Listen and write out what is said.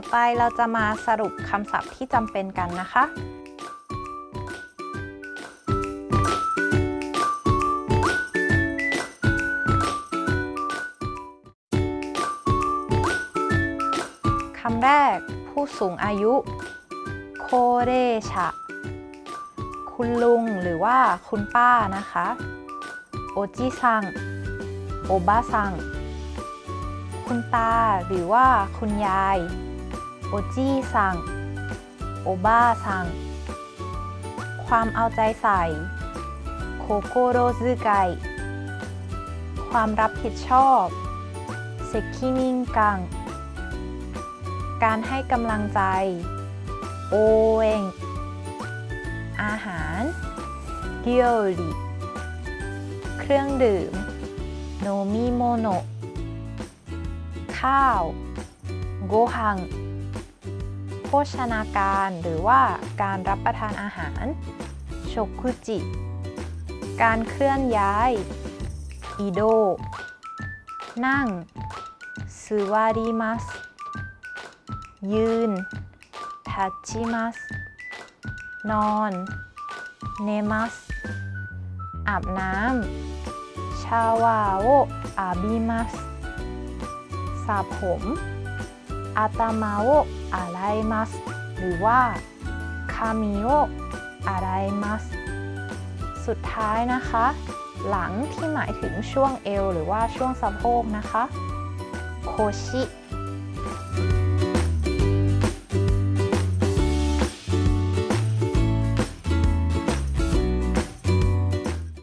อไปเราจะมาสรุปคำศัพท์ที่จำเป็นกันนะคะ คำแรก ผู้สูงอายุ โคเรชะ คุณลุงหรือว่าคุณป้านะคะ โอจิซัง โอบาซังคุณตาหรือว่าคุณยาย โอจิซังโอบาซังความเอาใจใส่โคโกโรซึไกความรับผิดชอบเซคินิงกัง การให้กำลังใจ โอเองอาหารเกียวริเครื่องดื่ม โนมิโมโน ข้าว โกฮัง ภชนาการหรือว่าการรับประทานอาหารโชกุจิ การเคลื่อนย้ายอิโดนั่งซูวาริมัสยืนทัชชิมัสนอนเนมัสอาบน้ำชาวาโออาบิมัสสระผม อาตามาโออาไรมัสหรือว่าคามิโออาไรมัสสุดท้ายนะคะ หลังที่หมายถึงช่วงเอว หรือว่าช่วงสะโพกนะคะโคชิ